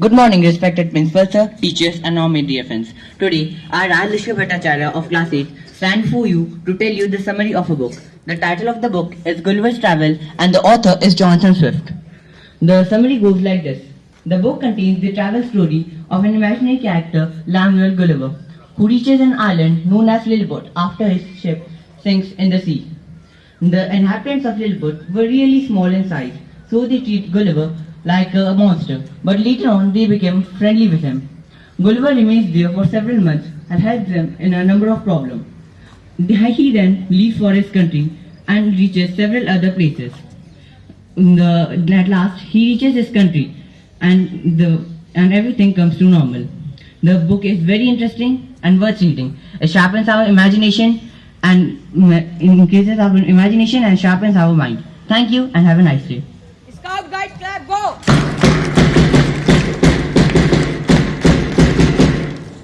Good morning, respected principal sir, teachers and all my dear friends. Today, I, Rajlishka Bhattacharya of class 8, stand for you to tell you the summary of a book. The title of the book is Gulliver's Travel and the author is Jonathan Swift. The summary goes like this. The book contains the travel story of an imaginary character, Lemuel Gulliver, who reaches an island known as Lilliput after his ship sinks in the sea. The inhabitants of Lilliput were really small in size, so they treat Gulliver like a monster, but later on they became friendly with him. Gulliver remains there for several months and helps them in a number of problems. He then leaves for his country and reaches several other places. The, at last, he reaches his country and, the, and everything comes to normal. The book is very interesting and worth reading. It sharpens our imagination and increases our imagination and sharpens our mind. Thank you and have a nice day. Guide Club, go!